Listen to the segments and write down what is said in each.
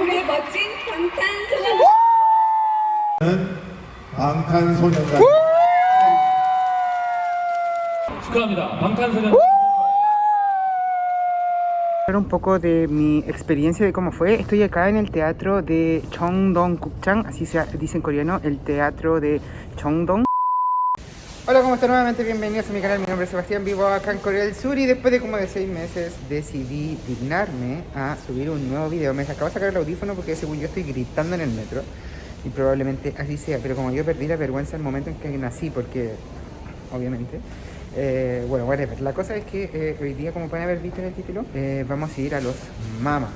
우리의 멋진 방탄소년 방탄소년단 축하합니다. 방탄소년 Hablar un poco de mi experiencia de cómo fue. Estoy acá en el teatro de Chongdong Gukchang, así se dice en coreano, el teatro de Chongdong. Hola, ¿cómo están? Nuevamente bienvenidos a mi canal. Mi nombre es Sebastián, vivo acá en Corea del Sur y después de como de seis meses decidí dignarme a subir un nuevo video. Me acabo de sacar el audífono porque según yo estoy gritando en el metro y probablemente así sea, pero como yo perdí la vergüenza en el momento en que nací, porque obviamente eh, bueno, whatever. La cosa es que eh, hoy día, como pueden haber visto en el título, eh, vamos a ir a los MAMA,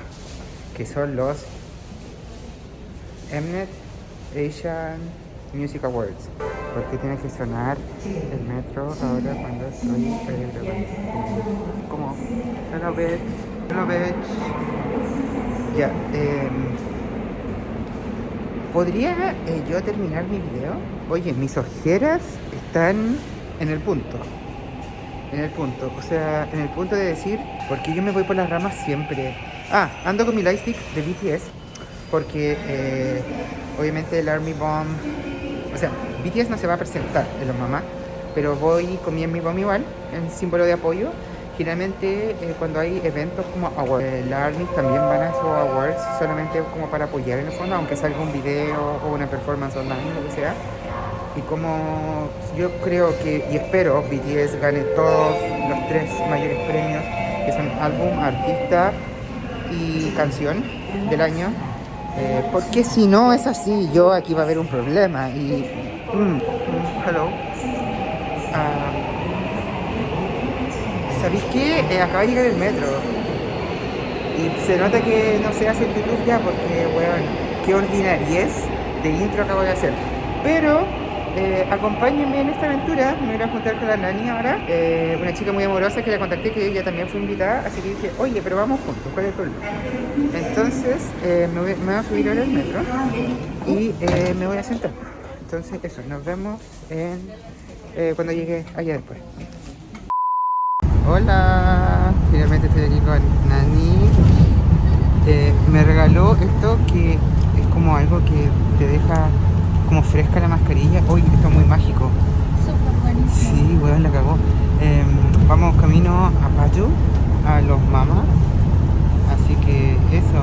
que son los Mnet Asian Music Awards. Porque tiene que sonar el metro ahora cuando estoy grabando. Como, hello bitch, hello bitch. Ya, em, ¿podría eh, yo terminar mi video? Oye, mis ojeras están en el punto en el punto, o sea, en el punto de decir, porque yo me voy por las ramas siempre. Ah, ando con mi lightstick de BTS, porque eh, obviamente el Army Bomb, o sea, BTS no se va a presentar en los mamás, pero voy con mi Bomb igual, en símbolo de apoyo. Generalmente eh, cuando hay eventos como awards, eh, la Army también van a esos awards solamente como para apoyar en el fondo, aunque salga un video o una performance online, lo que sea y como yo creo que y espero BTS gane todos los tres mayores premios que son álbum, artista y canción del año eh, porque si no es así yo aquí va a haber un problema y mm, hello. Ah, ¿sabéis qué? Eh, acaba de llegar el metro. Y se nota que no se hace el YouTube ya porque weón, qué ordinariez de intro acabo de hacer. Pero eh, acompáñenme en esta aventura, me voy a juntar con la Nani ahora, eh, una chica muy amorosa que la contacté, que ella también fue invitada, así que dije, oye, pero vamos juntos, ¿cuál es el problema? Entonces eh, me, voy, me voy a subir ahora al metro y me voy a sentar. Entonces eso, nos vemos en, cuando llegue allá después. Hola, finalmente estoy aquí con Nani. Me regaló esto que es como algo que te deja como fresca la mascarilla. Uy, esto es muy mágico. Súper buenísimo. Sí, weón, la cagó. Em, vamos camino a Payu, a los mamas. Así que eso.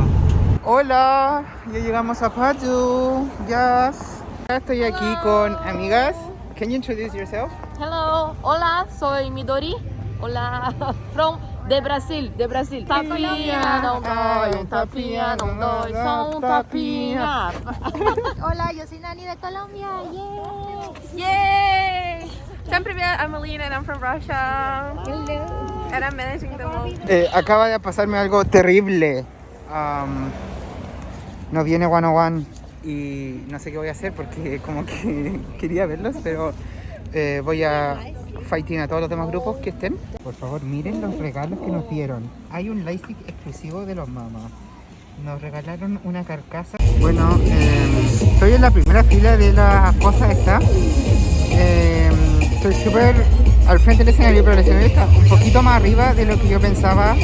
Hola, ya llegamos a Payu. Yes. Estoy aquí con amigas. Can you introduce yourself? Hello, hola, soy Midori. Hola, from de Brasil, de Brasil. Tapinha, não dói, um tapinha não dói, só um tapinha. Hola, yo soy Nani de Colombia. Yay! Yay! I'm Amelina and I'm from Russia. Hello. And I'm managing the. Eh, acaba de pasarme algo terrible. Um, nos viene 101 y no sé qué voy a hacer porque como que quería verlos, pero eh, voy a fighting a todos los demás grupos que estén. Por favor, miren los regalos que nos dieron. Hay un lightstick exclusivo de los mamás. Nos regalaron una carcasa. Bueno, eh, estoy en la primera fila de la cosa esta. Eh, estoy súper al frente del escenario, pero el escenario está un poquito más arriba de lo que yo pensaba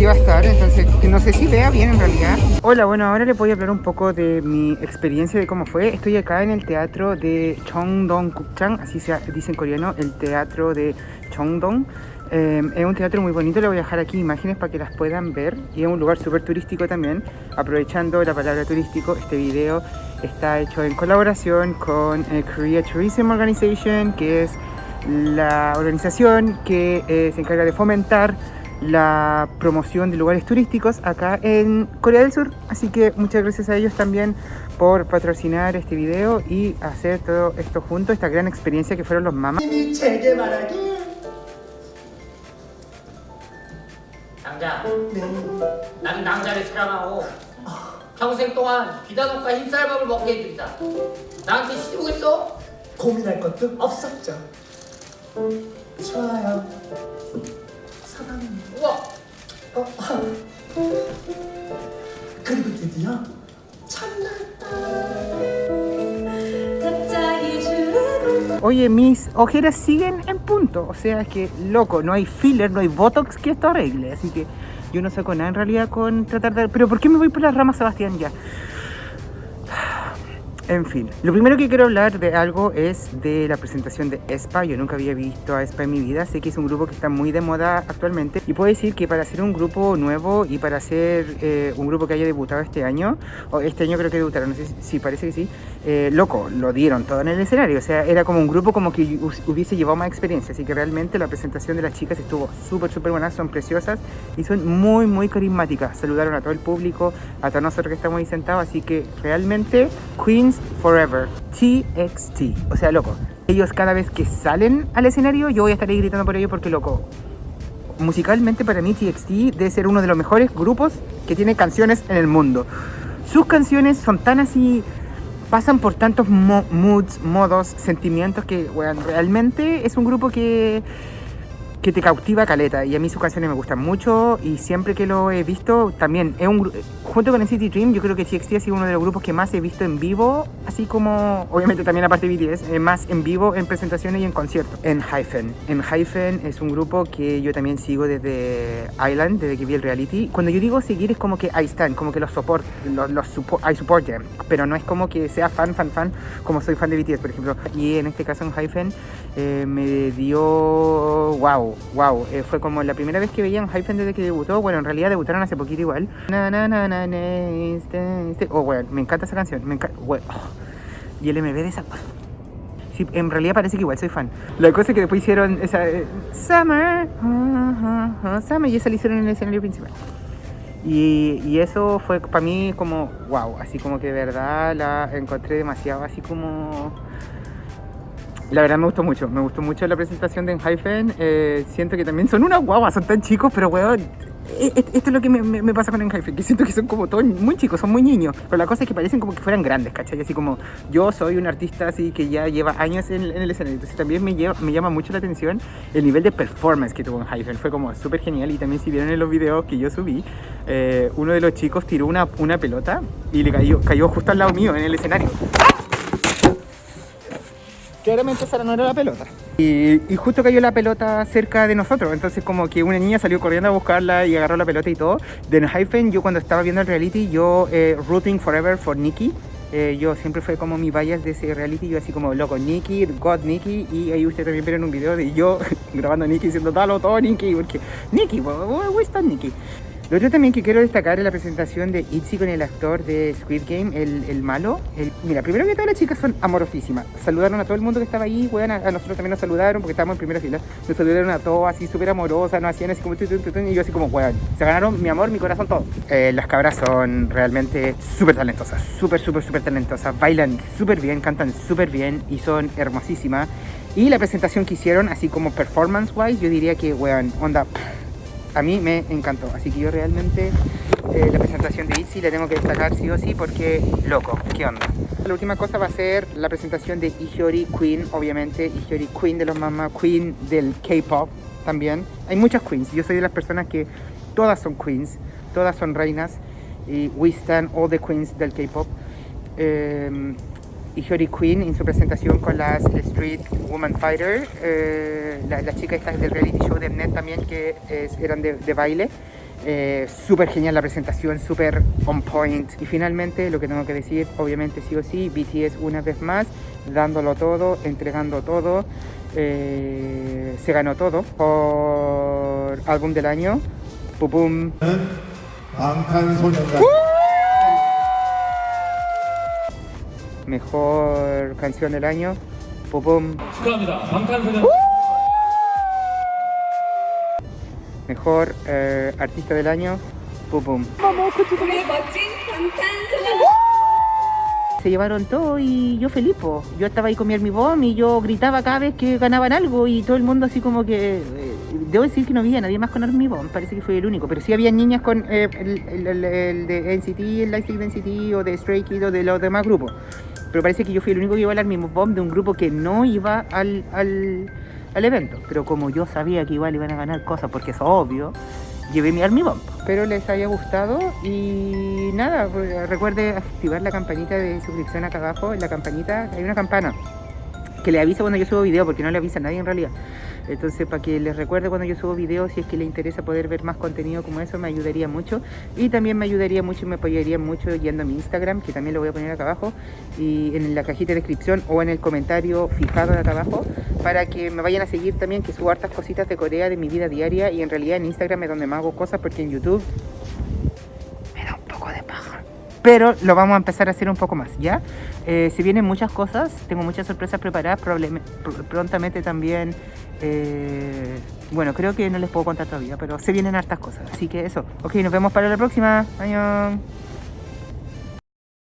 iba a estar, entonces que no sé si vea bien en realidad. Hola, bueno, ahora les voy a hablar un poco de mi experiencia de cómo fue. Estoy acá en el teatro de Chongdong Gukchang, así se dice en coreano, el teatro de Chongdong. Eh, es un teatro muy bonito, le voy a dejar aquí imágenes para que las puedan ver y es un lugar súper turístico también. Aprovechando la palabra turístico, este video está hecho en colaboración con eh, Korea Tourism Organization, que es la organización que eh, se encarga de fomentar la promoción de lugares turísticos acá en Corea del Sur. Así que muchas gracias a ellos también por patrocinar este video y hacer todo esto junto, esta gran experiencia que fueron los mamás. 낭자 나는 낭자를 사랑하고 평생 동안 비단옷과 흰쌀밥을 먹게 해드리다 나한테 시집오겠어? 고민할 것도 없었죠. 좋아요. 사랑합니다. 우와 어, 그리고 드디어 첫날 Oye, mis ojeras siguen en punto, o sea que loco, no hay filler, no hay botox que esto arregle, así que Yo no saco nada en realidad con tratar de... Pero ¿por qué me voy por las ramas, Sebastián, ya? En fin, lo primero que quiero hablar de algo es de la presentación de ESPA. Yo nunca había visto a ESPA en mi vida. Sé que es un grupo que está muy de moda actualmente. Y puedo decir que para ser un grupo nuevo y para ser eh, un grupo que haya debutado este año, o este año creo que debutaron, no sé si, parece que sí, eh, loco, lo dieron todo en el escenario. O sea, era como un grupo como que hubiese llevado más experiencia. Así que realmente la presentación de las chicas estuvo súper, súper buena. Son preciosas y son muy, muy carismáticas. Saludaron a todo el público, a todos nosotros que estamos ahí sentados. Así que realmente, Queens Forever. TXT. O sea, loco. Ellos cada vez que salen al escenario, yo voy a estar ahí gritando por ellos porque, loco, musicalmente para mí TXT debe ser uno de los mejores grupos que tiene canciones en el mundo. Sus canciones son tan así, pasan por tantos mo- moods, modos, sentimientos que, weón, realmente es un grupo que, que te cautiva caleta. Y a mí sus canciones me gustan mucho y siempre que lo he visto también, es un, junto con NCT Dream, yo creo que TXT ha sido uno de los grupos que más he visto en vivo, así como, obviamente también aparte de BTS, eh, más en vivo en presentaciones y en conciertos. En Hyphen. En Hyphen es un grupo que yo también sigo desde Island, desde que vi el reality. Cuando yo digo seguir es como que ahí están, como que los support, los, los support, I support them, pero no es como que sea fan, fan, fan, como soy fan de BTS, por ejemplo. Y en este caso en Hyphen eh, me dio wow, wow. Eh, fue como la primera vez que veía en Hyphen desde que debutó. Bueno, en realidad debutaron hace poquito igual. Na, na, na, na, na, este, este. Oh, bueno, me encanta esa canción. Me encanta. oh. Y el MV de esa. Sí, en realidad parece que igual soy fan. La cosa es que después hicieron esa eh, Summer, Summer, y esa la hicieron en el escenario principal. Y, y eso fue para mí como wow, así como que de verdad la encontré demasiado así como la verdad me gustó mucho, me gustó mucho la presentación de Enhypen. Eh, siento que también son unas guaguas, son tan chicos, pero weón, e- e- esto es lo que me, me- me pasa con Enhypen, que siento que son como todos muy chicos, son muy niños. Pero la cosa es que parecen como que fueran grandes, ¿cachai? Así como yo soy un artista así que ya lleva años en, en el escenario. Entonces también me, lleva- me llama mucho la atención el nivel de performance que tuvo Enhypen. Fue como súper genial y también si vieron en los videos que yo subí, eh, uno de los chicos tiró una, una pelota y le cayó, cayó justo al lado mío en el escenario. Claramente esa no era la pelota. Y, justo cayó la pelota cerca de nosotros. Entonces como que una niña salió corriendo a buscarla y agarró la pelota y todo. De Hyphen, yo cuando estaba viendo el reality, yo eh, rooting forever for Nikki. Eh, yo siempre fue como mi bias de ese reality. Yo así como loco, Nikki, God Nikki. Y ahí ustedes también vieron un video de yo grabando a Nikki diciendo dalo todo Nikki. Porque Nikki, where está Nikki? Lo otro también que quiero destacar es la presentación de Itzy con el actor de Squid Game, el, el malo. El- mira, primero que todas las chicas son amorosísimas. Saludaron a todo el mundo que estaba ahí, weón, a, nosotros también nos saludaron porque estábamos en primera fila. Nos saludaron a todos así súper amorosas, nos hacían así como y yo así como, weón, se ganaron mi amor, mi corazón, todo. Eh, las cabras son realmente súper talentosas, súper, súper, súper talentosas. Bailan súper bien, cantan súper bien y son hermosísimas. Y la presentación que hicieron, así como performance wise, yo diría que, weón, onda, a mí me encantó. Así que yo realmente eh, la presentación de Itzy la tengo que destacar sí o sí porque, loco, ¿qué onda? La última cosa va a ser la presentación de Ihiori Queen, obviamente. Ihiori Queen de los mamás, Queen del K-pop también. Hay muchas queens. Yo soy de las personas que todas son queens, todas son reinas. Y we stand all the queens del K-pop. Eh, Ihiori Queen en su presentación con las Street Woman Fighter, eh, la- las chicas estas del reality show de Mnet también que es- eran de, de baile. Eh, súper genial la presentación, súper on point. Y finalmente, lo que tengo que decir, obviamente sí o sí, BTS una vez más, dándolo todo, entregando todo. eh, se ganó todo por álbum del año. Pum, pum. mejor canción del año. Popom. ¡Uh! Mejor eh, artista del año. Popom. ¡Uh! Se llevaron todo y yo Felipo. Yo estaba ahí con mi hermibom y yo gritaba cada vez que ganaban algo y todo el mundo así como que... Eh, debo decir que no había nadie más con Armibón, parece que fue el único, pero sí había niñas con eh, el, el, el, de NCT, el Lightstick de NCT o de Stray Kids o de los demás grupos. Pero parece que yo fui el único que iba al Armibom de un grupo que no iba al, al, al evento. Pero como yo sabía que igual iban a ganar cosas, porque es obvio, llevé mi Army Bomb. Espero les haya gustado y nada, pues, recuerde activar la campanita de suscripción acá abajo. En la campanita hay una campana que le avisa cuando yo subo video, porque no le avisa a nadie en realidad. Entonces, para que les recuerde cuando yo subo videos, si es que les interesa poder ver más contenido como eso, me ayudaría mucho. Y también me ayudaría mucho y me apoyaría mucho yendo a mi Instagram, que también lo voy a poner acá abajo, y en la cajita de descripción o en el comentario fijado acá abajo, para que me vayan a seguir también, que subo hartas cositas de Corea, de mi vida diaria, y en realidad en Instagram es donde más hago cosas, porque en YouTube Pero lo vamos a empezar a hacer un poco más, ¿ya? Eh, se vienen muchas cosas, tengo muchas sorpresas preparadas, pr- prontamente también, eh, bueno, creo que no les puedo contar todavía, pero se vienen hartas cosas, así que eso. Ok, nos vemos para la próxima. Adiós.